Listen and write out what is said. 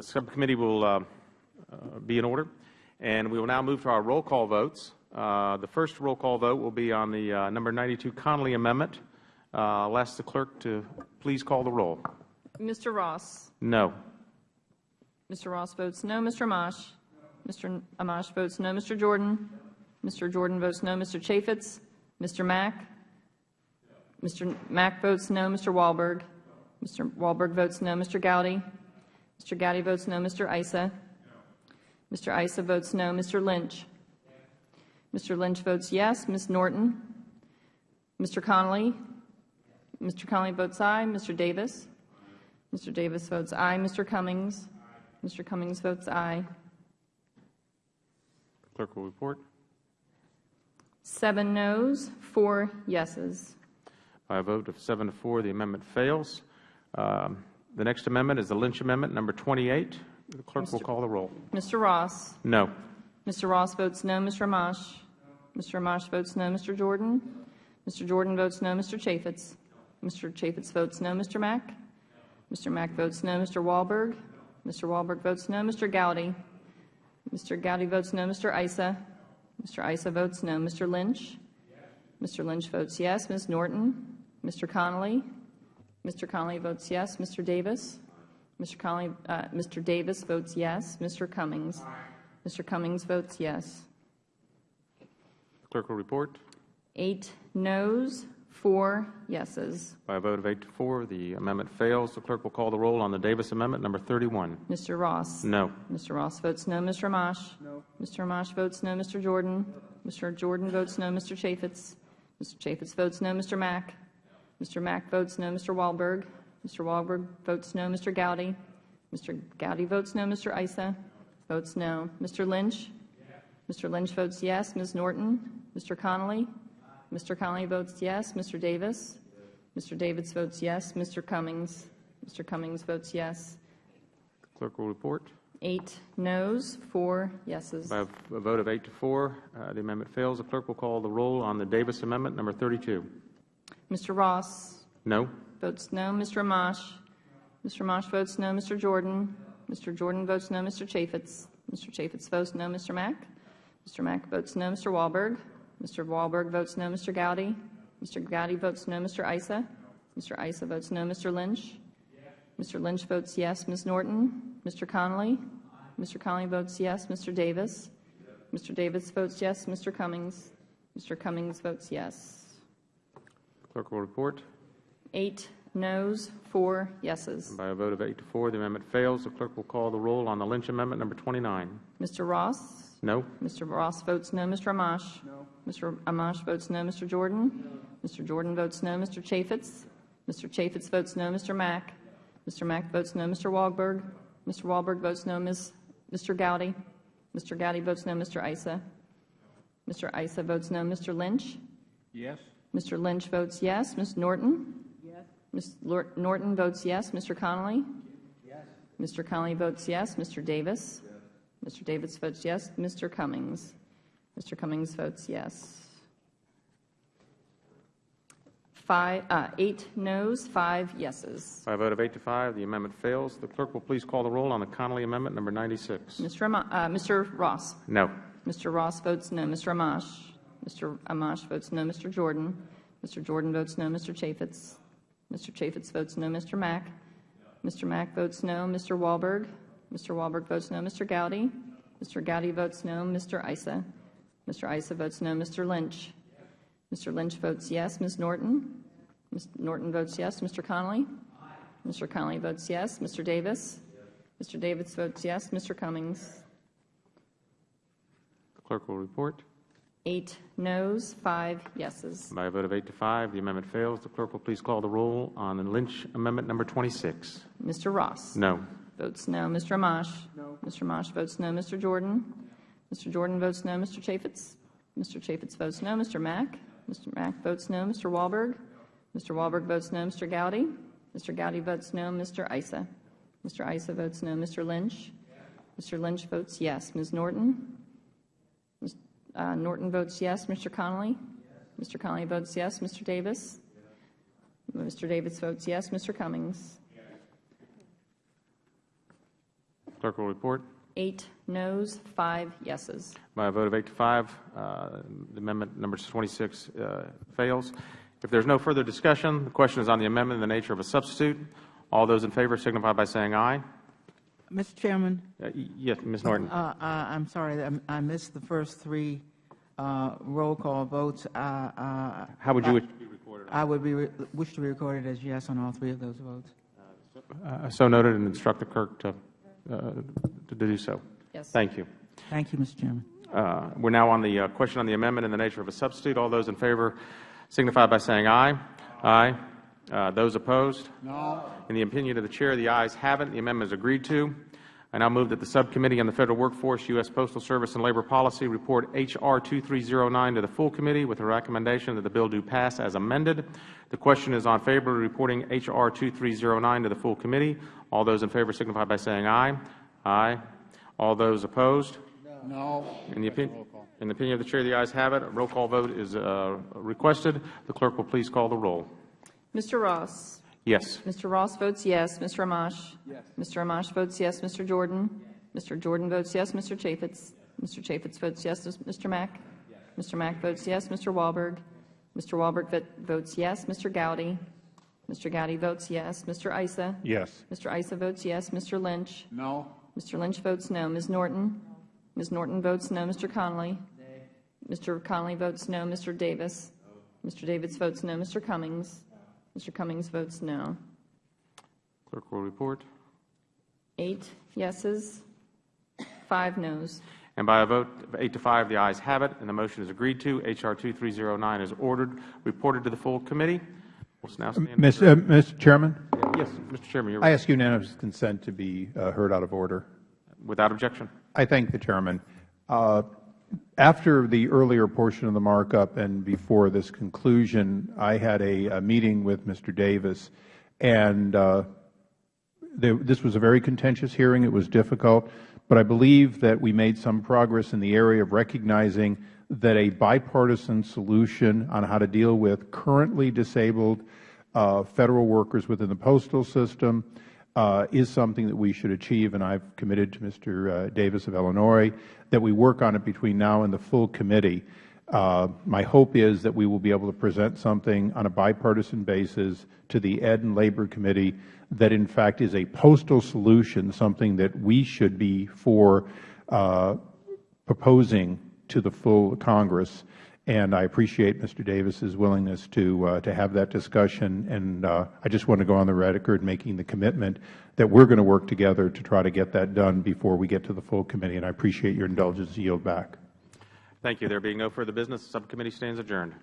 The subcommittee will uh, uh, be in order, and we will now move to our roll call votes. Uh, the first roll call vote will be on the uh, number 92 Connolly amendment. Uh, I'll ask the clerk to please call the roll. Mr. Ross? No. Mr. Ross votes no. Mr. Amash? Mr. Amash votes no. Mr. Jordan? Mr. Jordan votes no. Mr. Chaffetz? Mr. Mack? Mr. Mack votes no. Mr. Walberg? Mr. Walberg votes no. Mr. Gowdy? Mr. Gowdy votes no. Mr. Issa? Mr. Issa votes no. Mr. Lynch? Yes. Mr. Lynch votes yes. Ms. Norton? Mr. Connolly? Mr. Connolly votes aye. Mr. Davis? Mr. Davis votes aye. Mr. Cummings? Aye. Mr. Cummings votes aye. The clerk will report. Seven noes, four yeses. By a vote of 7 to 4, the amendment fails. Um, The next amendment is the Lynch Amendment, number 28. The clerk will call the roll. Mr. Ross? No. Mr. Ross votes no. Mr. Amash? Mr. Amash votes no. Mr. Jordan? Mr. Jordan votes no. Mr. Chaffetz? Mr. Chaffetz votes no. Mr. Mack? Mr. Mack votes no. Mr. Walberg? Mr. Walberg votes no. Mr. Gowdy? Mr. Gowdy votes no. Mr. Issa? Mr. Issa votes no. Mr. Lynch? Mr. Lynch votes yes. Ms. Norton? Mr. Connolly? Mr. Connolly votes yes. Mr. Davis? Mr. Connolly, uh, Mr. Davis votes yes. Mr. Cummings? Mr. Cummings votes yes. The clerk will report. Eight noes, four yeses. By a vote of 8 to 4, the amendment fails. The clerk will call the roll on the Davis Amendment, number 31. Mr. Ross? No. Mr. Ross votes no. Mr. Amash? No. Mr. Amash votes no. Mr. Jordan? Mr. Jordan votes no. Mr. Chaffetz? Mr. Chaffetz votes no. Mr. Mack? Mr. Mack votes no. Mr. Walberg? Mr. Walberg votes no. Mr. Gowdy? Mr. Gowdy votes no. Mr. Issa? Votes no. Mr. Lynch? Mr. Lynch votes yes. Ms. Norton? Mr. Connolly? Mr. Connolly votes yes. Mr. Davis? Mr. Davis votes yes. Mr. Cummings? Mr. Cummings votes yes. Clerk will report. Eight noes, four yeses. By a vote of 8 to 4, uh, the amendment fails. The clerk will call the roll on the Davis Amendment, number 32. Mr. Ross No. votes no. Mr. Amash? Mr. Amash votes no. Mr. Jordan? Mr. Jordan votes no. Mr. Chaffetz? Mr. Chaffetz votes no. Mr. Mack? Mr. Mack votes no. Mr. Walberg? Mr. Walberg votes no. Mr. Gowdy? Mr. Gowdy votes no. Mr. Issa? Mr. Issa votes no. Mr. Lynch? Mr. Lynch votes yes. Ms. Norton? Mr. Connolly? Mr. Connolly votes yes. Mr. Davis? Mr. Davis votes yes. Mr. Cummings? Mr. Cummings votes yes. Clerk will report. Eight noes, four yeses. By a vote of 8 to 4, the amendment fails. The clerk will call the roll on the Lynch Amendment, number 29. Mr. Ross? No. Mr. Ross votes no. Mr. Amash? No. Mr. Amash votes no. Mr. Jordan? No. Mr. Jordan votes no. Mr. Chaffetz? Mr. Chaffetz votes no. Mr. Mack? Mr. Mack votes no. Mr. Walberg? Mr. Walberg votes no. Ms. Mr. Gowdy? Mr. Gowdy votes no. Mr. Issa? Mr. Issa votes no. Mr. Lynch? Yes. Mr. Lynch votes yes. Ms. Norton? Yes. Ms. Lor- Norton votes yes. Mr. Connolly? Yes. Mr. Connolly votes yes. Mr. Davis? Yes. Mr. Davis votes yes. Mr. Cummings? Mr. Cummings votes yes. Five, uh, eight noes, five yeses. By a vote of 8 to 5, the amendment fails. The clerk will please call the roll on the Connolly Amendment, number 96. Mr. Ama- uh, Mr. Ross? No. Mr. Ross votes no. Mr. Amash? Mr. Amash votes no. Mr. Jordan? Mr. Jordan votes no. Mr. Chaffetz? Mr. Chaffetz votes no. Mr. Mack? Mr. Mack votes no. Mr. Walberg? Mr. Walberg votes no. Mr. Gowdy? Mr. Gowdy votes no. Mr. Issa? Mr. Issa votes no. Mr. Lynch? Mr. Lynch votes yes. Ms. Norton? Ms. Norton votes yes. Mr. Connolly? Mr. Connolly votes yes. Mr. Davis? Mr. Davis votes yes. Mr. Cummings? The clerk will report. Eight noes, five yeses. By a vote of 8 to 5, the amendment fails. The clerk will please call the roll on the Lynch Amendment, number 26. Mr. Ross? No. Votes no. Mr. Amash? No. Mr. Amash votes no. Mr. Jordan? Mr. Jordan votes no. Mr. Chaffetz? Mr. Chaffetz votes no. Mr. Mack? Mr. Mack votes no. Mr. Walberg? Mr. Walberg votes no. Mr. Gowdy? Mr. Gowdy votes no. Mr. Issa? Mr. Issa votes no. Mr. Lynch? Mr. Lynch votes yes. Ms. Norton? Ms. uh, Norton votes yes. Mr. Connolly? Mr. Connolly votes yes. Mr. Davis? Mr. Davis votes yes. Mr. Cummings? Clerk will report. Eight noes, five yeses. By a vote of eight to five, uh, amendment number 26 uh, fails. If there is no further discussion, the question is on the amendment in the nature of a substitute. All those in favor signify by saying aye. Mr. Chairman, Uh, Yes, Ms. Norton. uh, I- I'm sorry, I'm- I missed the first three uh, roll call votes. Uh, uh, How would you wish to be recorded? I would be, re- wish to be recorded as yes on all three of those votes. Uh, So noted and instruct the clerk to uh, to do so. Yes. Thank you. Thank you, Mr. Chairman. Uh, We're now on the uh, question on the amendment in the nature of a substitute. All those in favor signify by saying aye. Aye. Uh, Those opposed? No. In the opinion of the Chair, the ayes have it. The amendment is agreed to. I now move that the Subcommittee on the Federal Workforce, U.S. Postal Service, and Labor Policy report H.R. 2309 to the full committee with a recommendation that the bill do pass as amended. The question is on favor of reporting H.R. 2309 to the full committee. All those in favor signify by saying aye. Aye. All those opposed? No. In the opinion, in the opinion of the Chair, the ayes have it. A roll call vote is uh, requested. The clerk will please call the roll. Mr. Ross? Yes. Mr. Ross votes yes. Mr. Amash? Yes. Mr. Amash votes yes. Mr. Jordan? Yes. Mr. Jordan votes yes. Mr. Chaffetz? Mr. Chaffetz votes yes. Mr. Mack? Yes. Mr. Mack votes yes. Mr. Walberg? Mr. Walberg votes yes. Mr. Gowdy? Mr. Gowdy votes yes. Mr. Issa? Yes. Mr. Issa votes yes. Mr. Lynch? No. Mr. Lynch votes no. Ms. Norton? Ms. Norton votes no. Mr. Connolly? Mr. Connolly votes no. Mr. Davis? No. Mr. Davis votes no. Mr. Cummings? Mr. Cummings votes no. Clerk will report. Eight yeses, five noes. And by a vote of eight to five, the ayes have it, and the motion is agreed to. H.R. 2309 is ordered, reported to the full committee. We'll now stand. Mr. uh, Mr. Chairman, Yes, Mr. Chairman, you're I ask unanimous consent to be uh, heard out of order. without objection. I thank the Chairman. Uh, After the earlier portion of the markup and before this conclusion, I had a a meeting with Mr. Davis, and uh, there- this was a very contentious hearing. It was difficult, but I believe that we made some progress in the area of recognizing that a bipartisan solution on how to deal with currently disabled uh, Federal workers within the postal system is something that we should achieve, and I've committed to Mr. uh, Davis of Illinois that we work on it between now and the full committee. Uh, My hope is that we will be able to present something on a bipartisan basis to the Ed and Labor Committee that in fact is a postal solution, something that we should be for uh, proposing to the full Congress. And I appreciate Mr. Davis's willingness to uh, to have that discussion. And uh, I just want to go on the record making the commitment that we're going to work together to try to get that done before we get to the full committee. And I appreciate your indulgence to yield back. Thank you. There being no further business, the subcommittee stands adjourned.